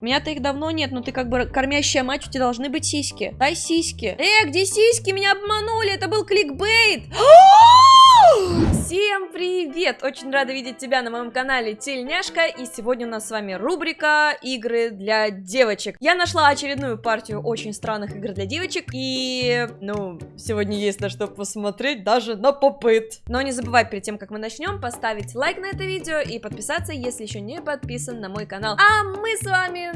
Меня-то их давно нет, но ты как бы кормящая мать, у тебя должны быть сиськи. Дай сиськи. Э, где сиськи? Меня обманули, это был кликбейт. Всем привет! Очень рада видеть тебя на моем канале Тельняшка, и сегодня у нас с вами рубрика игры для девочек. Я нашла очередную партию очень странных игр для девочек, и, ну, сегодня есть на что посмотреть, даже на попыт. Но не забывай перед тем, как мы начнем, поставить лайк на это видео и подписаться, если еще не подписан на мой канал. А мы с вами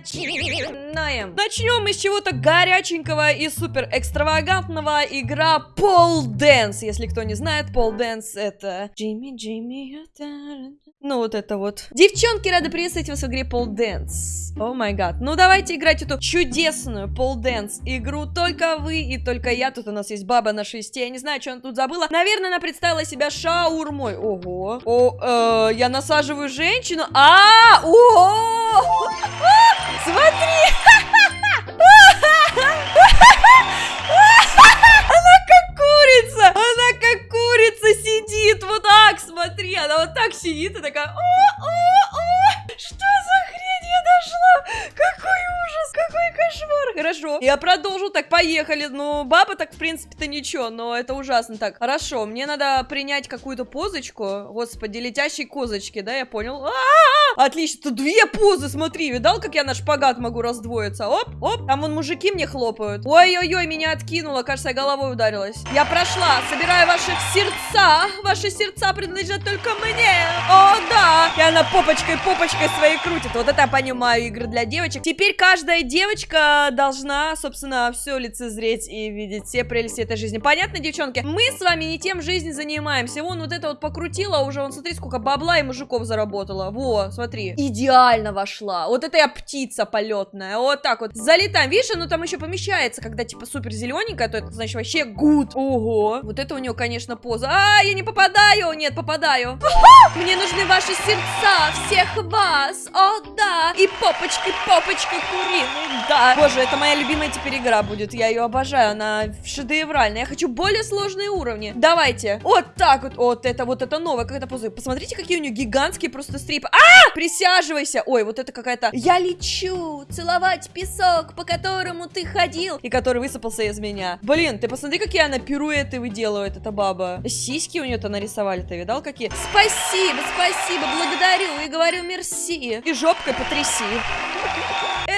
начинаем. Начнем мы с чего-то горяченького и супер экстравагантного игра Pole Dance. Если кто не знает, Pole Dance это Джимми, Джимми, ну вот это вот. Девчонки, рады приветствовать вас в игре Pole Dance. О май гад. Ну давайте играть эту чудесную Pole Dance игру. Только вы и только я. Тут у нас есть баба на шесте. Я не знаю, что она тут забыла. Наверное, она представила себя шаурмой. Ого. О, э, я насаживаю женщину. А, о, смотри. Так, поехали. Ну, принципе-то ничего, но это ужасно. Так, хорошо. Мне надо принять какую-то позочку. Господи, летящей козочки, да, я понял. А -а -а! Отлично, тут две позы, смотри. Видал, как я на шпагат могу раздвоиться? Оп, оп. Там вон мужики мне хлопают. Ой-ой-ой, меня откинуло. Кажется, я головой ударилась. Я прошла. Собираю ваши сердца. Ваши сердца принадлежат только мне. О, да. И она попочкой, попочкой своей крутит. Вот это я понимаю игры для девочек. Теперь каждая девочка должна, собственно, все лицезреть и видеть все прелести этой жизни. Понятно, девчонки? Мы с вами не тем жизнь занимаемся. Вон вот это вот покрутила уже, вон смотри, сколько бабла и мужиков заработала. Во, смотри. Идеально вошла. Вот это я птица полетная. Вот так вот. Залетаем. Видишь, оно там еще помещается, когда типа супер зелененькая, то это значит вообще гуд. Ого. Вот это у нее, конечно, поза. А, я не попадаю. Нет, попадаю. Мне нужны ваши сердца, всех вас. О, да. И попочки, попочки куриные, да. Боже, это моя любимая теперь игра будет. Я ее обожаю. Она шедевральная. Я хочу более сложные уровни. Давайте. Вот так вот. Вот это, вот это новое. Как это поза. Посмотрите, какие у нее гигантские просто стрипы. А! Присяживайся. Ой, вот это какая-то... Я лечу целовать песок, по которому ты ходил. И который высыпался из меня. Блин, ты посмотри, какие она пируэты выделывает, эта баба. Сиськи у нее-то нарисовали, ты видал, какие? Спасибо, спасибо, благодарю и говорю мерси. И жопкой потряси.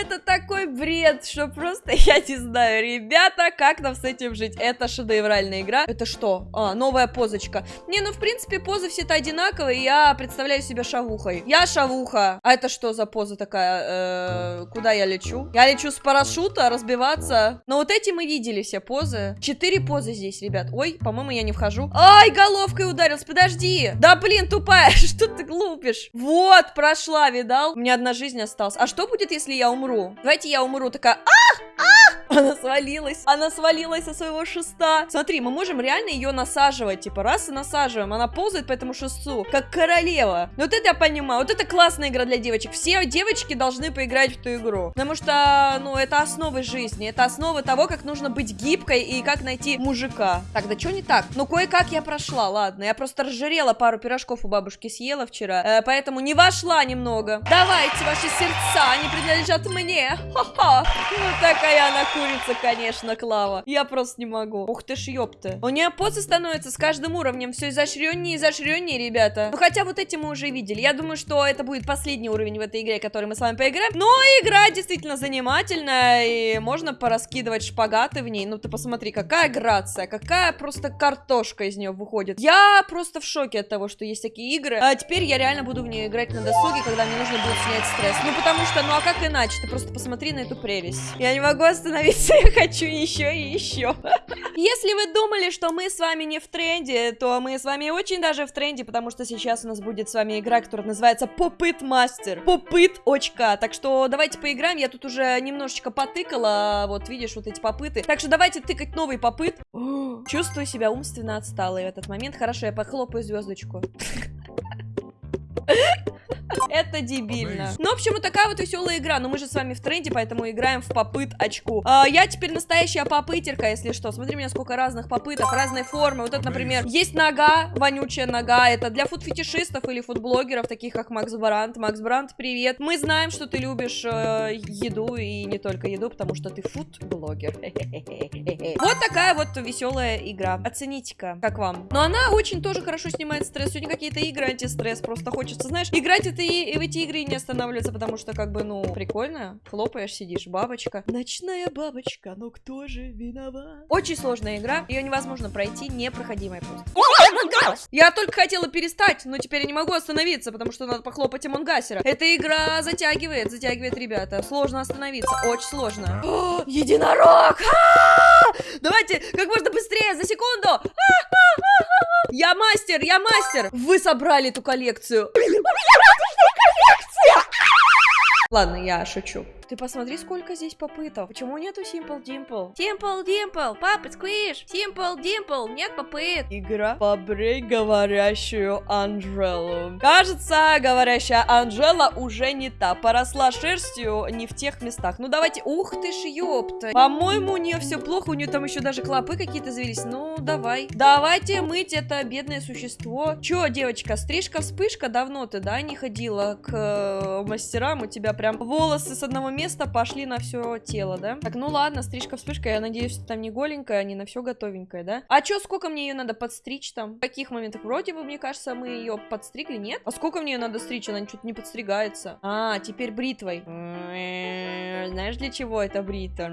Это такой бред, что просто я не знаю. Ребята, как нам с этим жить? Это шедевральная игра. Это что? А, новая позочка. Не, ну в принципе позы все-то одинаковые. Я представляю себя шавухой. Я шавуха. А это что за поза такая? Э, куда я лечу? Я лечу с парашюта, разбиваться. Но вот эти мы видели все позы. Четыре позы здесь, ребят. Ой, по-моему, я не вхожу. Ай, головкой ударился. Подожди. Да блин, тупая. Что ты глупишь? Вот, прошла, видал? У меня одна жизнь осталась. А что будет, если я умру? Давайте я умру. Такая, а, а! Она свалилась. Она свалилась со своего шеста. Смотри, мы можем реально ее насаживать. Типа, раз и насаживаем. Она ползает по этому шесту, как королева. Ну, вот это я понимаю. Вот это классная игра для девочек. Все девочки должны поиграть в ту игру. Потому что, ну, это основы жизни. Это основы того, как нужно быть гибкой и как найти мужика. Так, да что не так? Ну, кое-как я прошла, ладно. Я просто разжирела пару пирожков у бабушки съела вчера. Э, поэтому не вошла немного. Давайте ваши сердца, они принадлежат мне. Ха-ха. Ну, такая она курица, конечно, Клава. Я просто не могу. Ух ты ж, ёпта. У нее позы становятся с каждым уровнем все изощреннее и изощреннее, ребята. Ну, хотя вот эти мы уже видели. Я думаю, что это будет последний уровень в этой игре, который мы с вами поиграем. Но игра действительно занимательная, и можно пораскидывать шпагаты в ней. Ну, ты посмотри, какая грация, какая просто картошка из нее выходит. Я просто в шоке от того, что есть такие игры. А теперь я реально буду в нее играть на досуге, когда мне нужно будет снять стресс. Ну, потому что, ну, а как иначе? Ты просто посмотри на эту прелесть. Я не могу остановиться, я хочу еще и еще. Если вы думали, что мы с вами не в тренде, то мы с вами очень даже в тренде, потому что сейчас у нас будет с вами игра, которая называется Попыт Мастер. Попыт очка. Так что давайте поиграем. Я тут уже немножечко потыкала, вот видишь, вот эти попыты. Так что давайте тыкать новый попыт. Чувствую себя умственно отсталой в этот момент. Хорошо, я похлопаю звездочку. Это дебильно. Ну, в общем, вот такая вот веселая игра. Но мы же с вами в тренде, поэтому играем в попыт очку. А, я теперь настоящая попытерка, если что. Смотри, у меня сколько разных попыток, разной формы. Вот это, например, есть нога, вонючая нога. Это для фуд-фетишистов или фуд-блогеров, таких как Макс Брандт. Макс Брандт, привет. Мы знаем, что ты любишь э, еду и не только еду, потому что ты фуд-блогер. Вот такая вот веселая игра. Оцените-ка, как вам. Но она очень тоже хорошо снимает стресс. Сегодня какие-то игры антистресс. Просто хочется, знаешь, играть это и, в эти игры и не останавливаться, потому что, как бы, ну, прикольно. Хлопаешь, сидишь, бабочка. Ночная бабочка, ну кто же виноват? Очень сложная игра. Ее невозможно пройти, непроходимая просто. Я только хотела перестать, но теперь я не могу остановиться, потому что надо похлопать Амонгасера. Эта игра затягивает, затягивает, ребята. Сложно остановиться, очень сложно. О, единорог! А! Давайте как можно быстрее, за секунду! Я мастер, я мастер! Вы собрали эту коллекцию. Ладно, я шучу. Ты посмотри, сколько здесь попыток. Почему нету Simple Dimple? Simple Dimple, папа, сквиш. Simple Dimple, нет попыт. Игра «Побрей говорящую Анжелу». Кажется, говорящая Анжела уже не та. Поросла шерстью не в тех местах. Ну давайте, ух ты ж, ёпта. По-моему, у нее все плохо, у нее там еще даже клопы какие-то завелись. Ну, давай. Давайте мыть это бедное существо. Че, девочка, стрижка-вспышка? Давно ты, да, не ходила к э, мастерам? У тебя прям волосы с одного места место пошли на все тело, да? Так, ну ладно, стрижка-вспышка, я надеюсь, что там не голенькая, а не на все готовенькое, да? А чё, сколько мне ее надо подстричь там? В каких моментах? Вроде бы, мне кажется, мы ее подстригли, нет? А сколько мне ее надо стричь? Она что-то не подстригается. А, теперь бритвой. Знаешь, для чего это брита?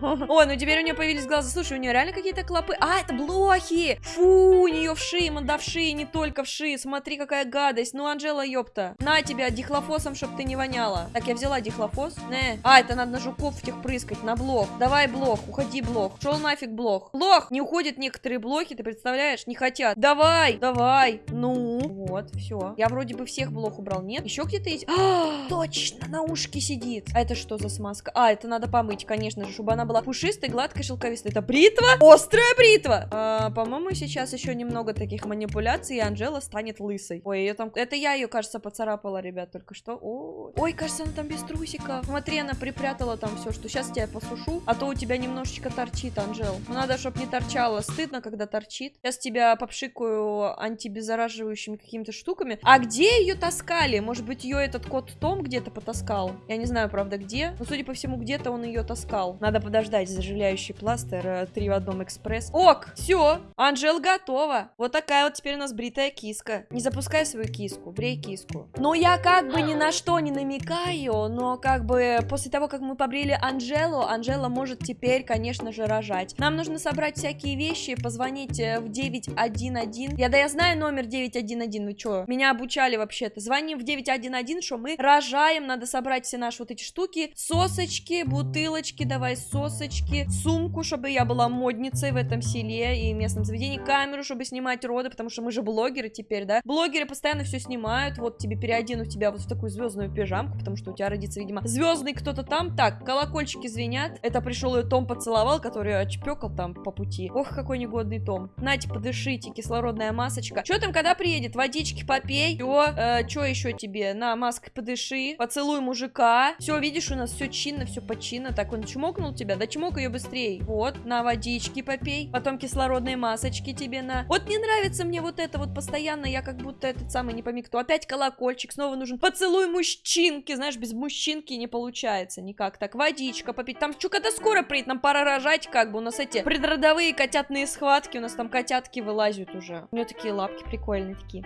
О, ну теперь у нее появились глаза. Слушай, у нее реально какие-то клопы. А, это блохи! Фу, у нее вши, манда вши, не только вши. Смотри, какая гадость. Ну, Анжела, ёпта. На тебя дихлофосом, чтоб ты не воняла. Так, я взяла дихлофос? Не. А, это надо на жуков этих прыскать, на блок. Давай блок, уходи блок. Шел нафиг блок. Блок! Не уходят некоторые блоки, ты представляешь? Не хотят. Давай, давай. Ну. Вот, все. Я вроде бы всех блок убрал. Нет? Еще где-то есть? А, точно, на ушке сидит. А это что за смазка? А, это надо помыть, конечно же, чтобы она была пушистой, гладкой, шелковистой. Это бритва? Острая бритва! А, По-моему, сейчас еще немного таких манипуляций, и Анжела станет лысой. Ой, ее там... Это я ее, кажется, поцарапала, ребят, только что. Ой, Ой кажется, она там без трусика. Смотри, она припрятала там все, что сейчас тебя посушу, а то у тебя немножечко торчит, Анжел. Ну, надо, чтобы не торчало. Стыдно, когда торчит. Сейчас тебя попшикаю антибеззараживающими какими-то штуками. А где ее таскали? Может быть, ее этот кот Том где-то потаскал? Я не знаю, правда, где. Но, судя по всему, где-то он ее таскал. Надо подождать. Заживляющий пластырь. Э, три в одном экспресс. Ок! Все! Анжел готова. Вот такая вот теперь у нас бритая киска. Не запускай свою киску. Брей киску. Но я как бы ни на что не намекаю, но как бы после того, как мы побрили Анжелу, Анжела может теперь, конечно же, рожать. Нам нужно собрать всякие вещи, позвонить э, в 911. Я да я знаю номер 911, вы что? Меня обучали вообще-то. Звоним в 911, что мы рожаем, надо собрать все наши вот эти штуки. Сосочки, бутылочки, давай сосочки, сумку, чтобы я была модницей в этом селе и местном заведении, камеру, чтобы снимать роды, потому что мы же блогеры теперь, да? Блогеры постоянно все снимают, вот тебе переодену тебя вот в такую звездную пижамку, потому что у тебя родится, видимо, звездный кто-то там. Так, колокольчики звенят. Это пришел ее Том поцеловал, который отчпекал там по пути. Ох, какой негодный Том. Нате, подышите, кислородная масочка. Что там, когда приедет? Водички попей. Все, э, что еще тебе? На, маской подыши. Поцелуй мужика. Все, видишь, у нас все чинно, все починно. Так, он чмокнул тебя? Да чмок ее быстрее. Вот, на водички попей. Потом кислородные масочки тебе на. Вот не нравится мне вот это вот постоянно. Я как будто этот самый не пойми. Опять колокольчик. Снова нужен поцелуй мужчинки. Знаешь, без мужчинки не получается никак. Так, водичка попить. Там что, когда скоро приедет? Нам пора рожать, как бы. У нас эти предродовые котятные схватки. У нас там котятки вылазят уже. У нее такие лапки прикольные такие.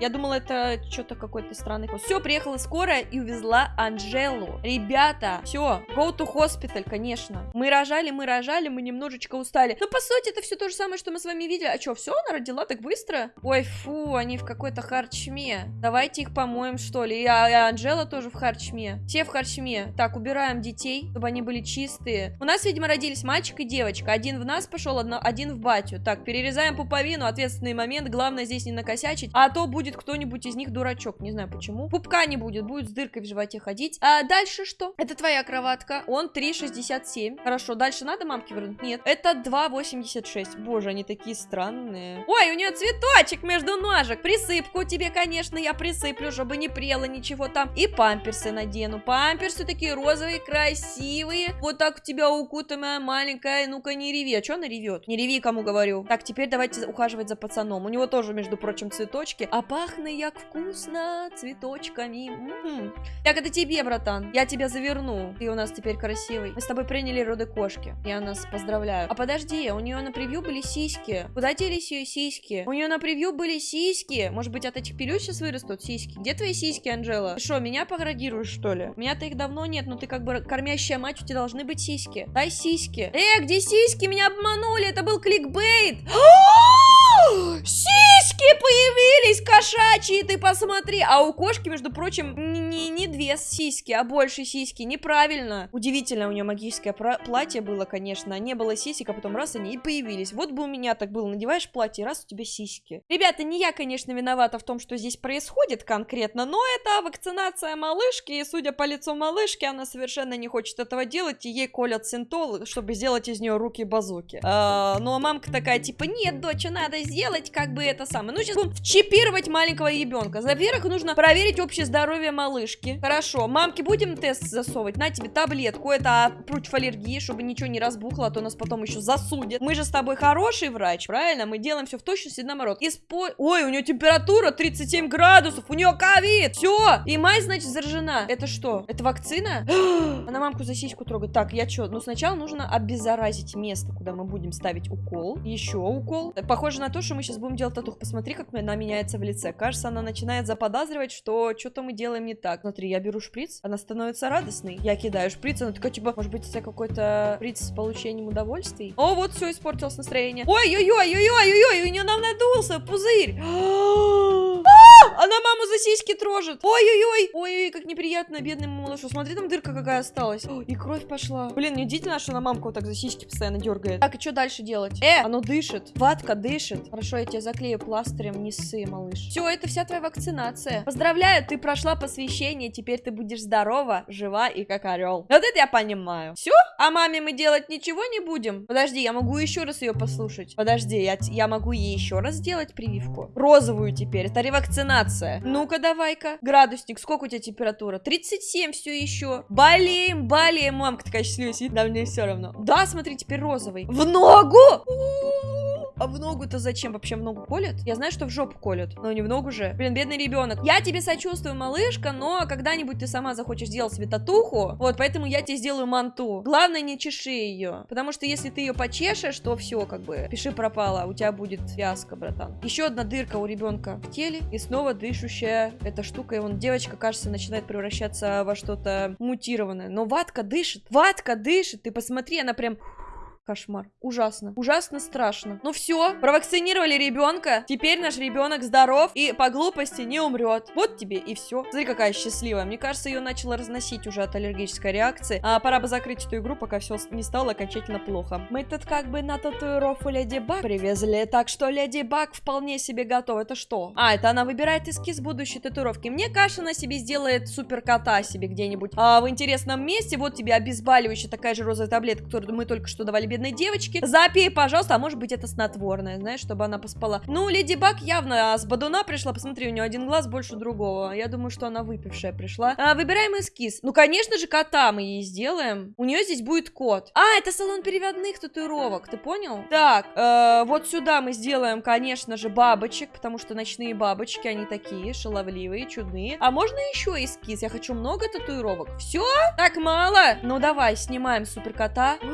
Я думала, это что-то какой-то странный Все, приехала скорая и увезла Анжелу. Ребята, все, go to hospital, конечно. Мы рожали, мы рожали, мы немножечко устали. Но по сути, это все то же самое, что мы с вами видели. А что, все, она родила так быстро? Ой, фу, они в какой-то харчме. Давайте их помоем, что ли. И, а, и Анжела тоже в харчме. Все в харчме. Так, убираем детей, чтобы они были чистые. У нас, видимо, родились мальчик и девочка. Один в нас пошел, один в батю. Так, перерезаем пуповину, ответственный момент. Главное здесь не накосячить, а то будет кто-нибудь из них дурачок. Не знаю почему. Пупка не будет, будет с дыркой в животе ходить. А дальше что? Это твоя кроватка. Он 3,67. 37. Хорошо, дальше надо мамке вернуть? Нет. Это 2,86. Боже, они такие странные. Ой, у нее цветочек между ножек. Присыпку тебе, конечно, я присыплю, чтобы не прело ничего там. И памперсы надену. Памперсы такие розовые, красивые. Вот так у тебя укутанная маленькая. Ну-ка, не реви. А что она ревет? Не реви, кому говорю. Так, теперь давайте ухаживать за пацаном. У него тоже, между прочим, цветочки. А пахнет як вкусно цветочками. М -м -м. Так, это тебе, братан. Я тебя заверну. Ты у нас теперь красивый. Мы с тобой приняли роды кошки. Я нас поздравляю. А подожди, у нее на превью были сиськи. Куда делись ее сиськи? У нее на превью были сиськи. Может быть, от этих пилюль сейчас вырастут сиськи? Где твои сиськи, Анжела? Ты что, меня поградируешь, что ли? У меня-то их давно нет, но ты как бы кормящая мать, у тебя должны быть сиськи. Дай сиськи. Э, где сиськи? Меня обманули, это был кликбейт. Сиськи появились кошачьи, ты посмотри. А у кошки, между прочим, не, не две сиськи, а больше сиськи. Неправильно. Удивительно, у нее магическое платье было, конечно. Не было сисек, а потом раз они и появились. Вот бы у меня так было. Надеваешь платье, раз у тебя сиськи. Ребята, не я, конечно, виновата в том, что здесь происходит конкретно, но это вакцинация малышки, и судя по лицу малышки, она совершенно не хочет этого делать, и ей колят синтол, чтобы сделать из нее руки-базуки. А, ну а мамка такая, типа, нет, доча, надо сделать как бы это самое. Ну, сейчас будем чипировать маленького ребенка. Во-первых, нужно проверить общее здоровье малышки. Хорошо, мамке будем тест засовывать? На тебе таблетку, это против аллергии, чтобы ничего не разбухло, а то нас потом еще засудят. Мы же с тобой хороший врач, правильно? Мы делаем все в точности наоборот. Испо... Ой, у нее температура 37 градусов, у нее ковид. Все, и мать, значит, заражена. Это что? Это вакцина? Она мамку за сиську трогает. Так, я что? Ну, сначала нужно обеззаразить место, куда мы будем ставить укол. Еще укол. Похоже на то, что мы сейчас будем делать татух. Посмотри, как она меняется в лице. Кажется, она начинает заподозривать, что что-то мы делаем не так. Смотри, я беру шприц, она становится радостной. Я кидаю шприц, она такая, типа, может быть, это какой-то шприц с получением удовольствий? О, вот все, испортилось настроение. Ой-ой-ой-ой-ой-ой, у нее нам надулся пузырь. Она маму за сиськи трожит. Ой-ой-ой. Ой-ой, как неприятно, бедному малышу. Смотри, там дырка какая осталась. О, и кровь пошла. Блин, неудивительно, что она мамку вот так за сиськи постоянно дергает. Так, и что дальше делать? Э, оно дышит. Ватка дышит. Хорошо, я тебя заклею пластырем, не ссы, малыш. Все, это вся твоя вакцинация. Поздравляю, ты прошла посвящение, теперь ты будешь здорова, жива и как орел. Вот это я понимаю. Все? А маме мы делать ничего не будем? Подожди, я могу еще раз ее послушать. Подожди, я, я могу ей еще раз сделать прививку. Розовую теперь. Это ревакцинация. Ну-ка, давай-ка. Градусник, сколько у тебя температура? 37 все еще. Болеем, болеем. Мамка такая счастливая сидит, да мне все равно. Да, смотри, теперь розовый. В ногу! А в ногу-то зачем? Вообще в ногу колят? Я знаю, что в жопу колют, но не в ногу же. Блин, бедный ребенок. Я тебе сочувствую, малышка, но когда-нибудь ты сама захочешь сделать себе татуху. Вот, поэтому я тебе сделаю манту. Главное, не чеши ее. Потому что если ты ее почешешь, то все, как бы, пиши пропало. У тебя будет фиаско, братан. Еще одна дырка у ребенка в теле. И снова дышущая эта штука. И вон девочка, кажется, начинает превращаться во что-то мутированное. Но ватка дышит. Ватка дышит. Ты посмотри, она прям... Кошмар. Ужасно. Ужасно страшно. Ну все, провакцинировали ребенка. Теперь наш ребенок здоров и по глупости не умрет. Вот тебе и все. Смотри, какая счастливая. Мне кажется, ее начала разносить уже от аллергической реакции. А пора бы закрыть эту игру, пока все не стало окончательно плохо. Мы тут как бы на татуировку Леди Баг привезли, так что Леди Баг вполне себе готова. Это что? А, это она выбирает эскиз будущей татуировки. Мне кажется, она себе сделает супер кота себе где-нибудь а, в интересном месте. Вот тебе обезболивающая такая же розовая таблетка, которую мы только что давали бедной девочке. Запей, пожалуйста, а может быть это снотворное, знаешь, чтобы она поспала. Ну, Леди Баг явно с Бадуна пришла, посмотри, у нее один глаз больше другого. Я думаю, что она выпившая пришла. А, выбираем эскиз. Ну, конечно же, кота мы ей сделаем. У нее здесь будет кот. А, это салон переводных татуировок, ты понял? Так, э, вот сюда мы сделаем, конечно же, бабочек, потому что ночные бабочки, они такие шаловливые, чудные. А можно еще эскиз? Я хочу много татуировок. Все? Так мало? Ну, давай, снимаем супер кота.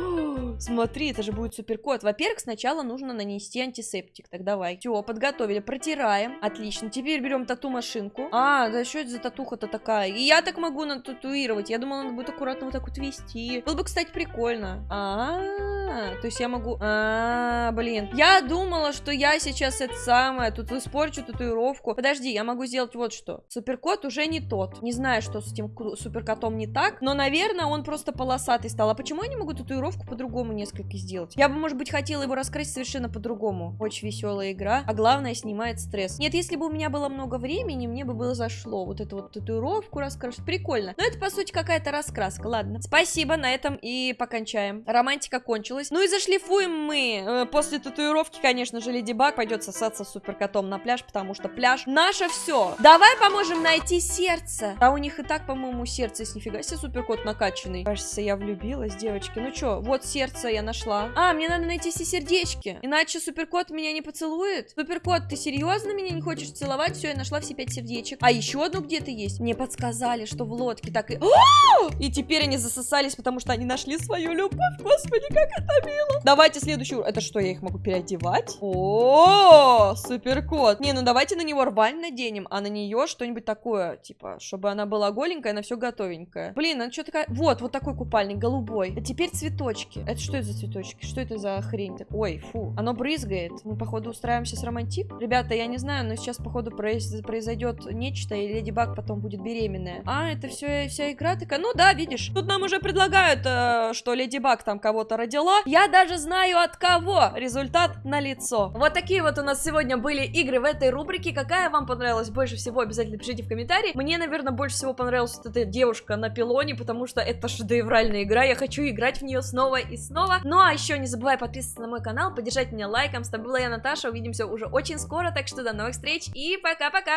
Смотри, это же будет суперкот. Во-первых, сначала нужно нанести антисептик. Так, давай. Все, подготовили. Протираем. Отлично. Теперь берем тату-машинку. А, да что это за татуха-то такая? И я так могу нататуировать. Я думала, надо будет аккуратно вот так вот вести. Было бы, кстати, прикольно. А, -а, -а то есть я могу... А, -а, -а блин. Я думала, что я сейчас это самое, тут испорчу татуировку. Подожди, я могу сделать вот что. Суперкот уже не тот. Не знаю, что с этим суперкотом не так, но, наверное, он просто полосатый стал. А почему я не могу татуировку по-другому по-другому несколько сделать. Я бы, может быть, хотела его раскрасить совершенно по-другому. Очень веселая игра, а главное, снимает стресс. Нет, если бы у меня было много времени, мне бы было зашло. Вот эту вот татуировку раскрашивать. Прикольно. Но это, по сути, какая-то раскраска. Ладно. Спасибо, на этом и покончаем. Романтика кончилась. Ну и зашлифуем мы. Э, после татуировки, конечно же, Леди Баг пойдет сосаться с суперкотом на пляж, потому что пляж наше все. Давай поможем найти сердце. А у них и так, по-моему, сердце есть. Нифига себе суперкот накачанный. Кажется, я влюбилась, девочки. Ну что, вот сердце я нашла. А, мне надо найти все сердечки. Иначе суперкот меня не поцелует. Суперкот, ты серьезно меня не хочешь целовать? Все, я нашла все пять сердечек. А еще одно где-то есть. Мне подсказали, что в лодке так и... О! И теперь они засосались, потому что они нашли свою любовь. Господи, как это мило. Давайте следующую. Это что, я их могу переодевать? О, суперкот. Не, ну давайте на него рвань наденем, а на нее что-нибудь такое, типа, чтобы она была голенькая, она все готовенькая. Блин, она что такая... Вот, вот такой купальник, голубой. А теперь цветочки. Это что это за цветочки? Что это за хрень? Ой, фу. Оно брызгает. Мы, походу, устраиваем сейчас романтик. Ребята, я не знаю, но сейчас, походу, произ... произойдет нечто, и Леди Баг потом будет беременная. А, это все вся игра такая? Ну да, видишь. Тут нам уже предлагают, э, что Леди Баг там кого-то родила. Я даже знаю от кого. Результат на лицо. Вот такие вот у нас сегодня были игры в этой рубрике. Какая вам понравилась больше всего, обязательно пишите в комментарии. Мне, наверное, больше всего понравилась вот эта девушка на пилоне, потому что это шедевральная игра. Я хочу играть в нее снова и снова. Ну а еще не забывай подписываться на мой канал, поддержать меня лайком. С тобой была я, Наташа. Увидимся уже очень скоро, так что до новых встреч и пока-пока!